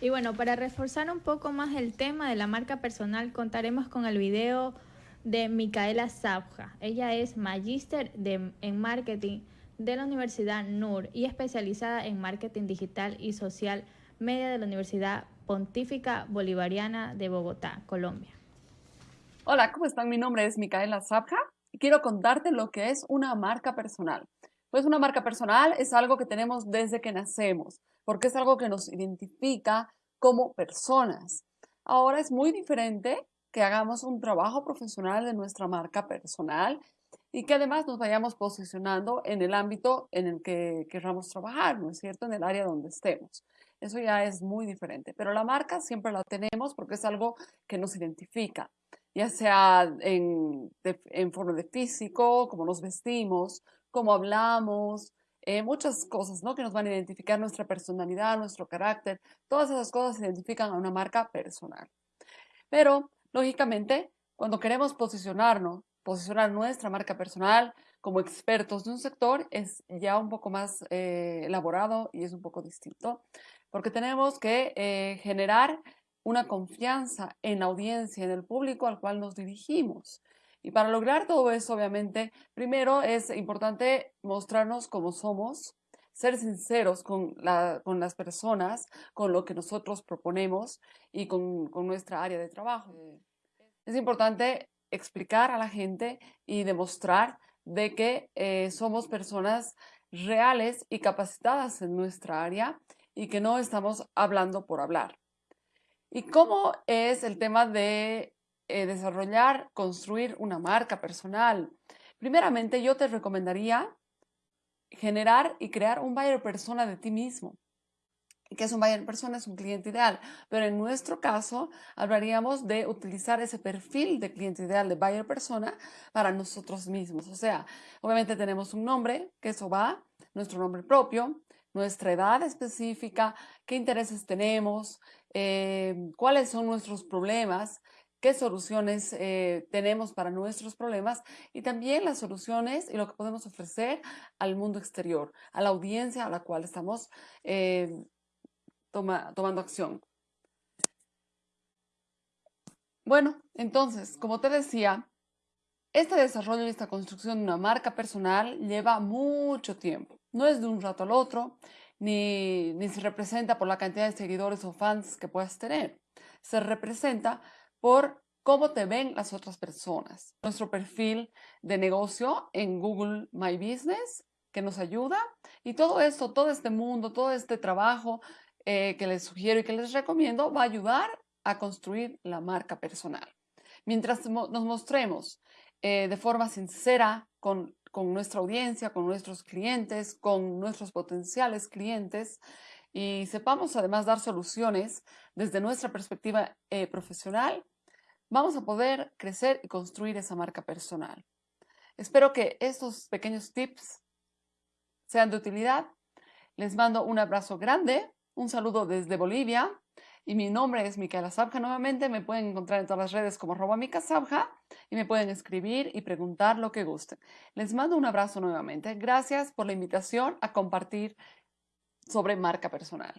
Y bueno, para reforzar un poco más el tema de la marca personal, contaremos con el video de Micaela Zabja. Ella es magíster en marketing de la Universidad NUR y especializada en marketing digital y social media de la Universidad Pontífica Bolivariana de Bogotá, Colombia. Hola, ¿cómo están? Mi nombre es Micaela Zabja y quiero contarte lo que es una marca personal. Pues una marca personal es algo que tenemos desde que nacemos, porque es algo que nos identifica como personas. Ahora es muy diferente que hagamos un trabajo profesional de nuestra marca personal y que además nos vayamos posicionando en el ámbito en el que queramos trabajar, ¿no es cierto? En el área donde estemos. Eso ya es muy diferente, pero la marca siempre la tenemos porque es algo que nos identifica, ya sea en, en forma de físico, cómo nos vestimos, cómo hablamos, eh, muchas cosas ¿no? que nos van a identificar nuestra personalidad, nuestro carácter, todas esas cosas identifican a una marca personal. Pero, lógicamente, cuando queremos posicionarnos, posicionar nuestra marca personal como expertos de un sector es ya un poco más eh, elaborado y es un poco distinto, porque tenemos que eh, generar una confianza en la audiencia, en el público al cual nos dirigimos. Y para lograr todo eso, obviamente, primero es importante mostrarnos como somos, ser sinceros con, con las personas, con lo que nosotros proponemos y con, con nuestra área de trabajo. Es importante explicar a la gente y demostrar de que eh, somos personas reales y capacitadas en nuestra área y que no estamos hablando por hablar. ¿Y cómo es el tema de eh, desarrollar, construir una marca personal? Primeramente, yo te recomendaría generar y crear un buyer persona de ti mismo. ¿Qué es un buyer persona? Es un cliente ideal. Pero en nuestro caso, hablaríamos de utilizar ese perfil de cliente ideal de buyer persona para nosotros mismos. O sea, obviamente tenemos un nombre, que eso va, nuestro nombre propio, nuestra edad específica, qué intereses tenemos, eh, cuáles son nuestros problemas, qué soluciones eh, tenemos para nuestros problemas y también las soluciones y lo que podemos ofrecer al mundo exterior, a la audiencia a la cual estamos eh, tomando acción. Bueno, entonces, como te decía, este desarrollo y esta construcción de una marca personal lleva mucho tiempo. No es de un rato al otro, ni, ni se representa por la cantidad de seguidores o fans que puedas tener. Se representa por cómo te ven las otras personas. Nuestro perfil de negocio en Google My Business que nos ayuda y todo esto, todo este mundo, todo este trabajo eh, que les sugiero y que les recomiendo va a ayudar a construir la marca personal. Mientras nos mostremos eh, de forma sincera con, con nuestra audiencia, con nuestros clientes, con nuestros potenciales clientes, y sepamos además dar soluciones desde nuestra perspectiva eh, profesional, vamos a poder crecer y construir esa marca personal. Espero que estos pequeños tips sean de utilidad. Les mando un abrazo grande un saludo desde Bolivia y mi nombre es Micaela Sabja. Nuevamente me pueden encontrar en todas las redes como arroba Sabja y me pueden escribir y preguntar lo que gusten. Les mando un abrazo nuevamente. Gracias por la invitación a compartir sobre marca personal.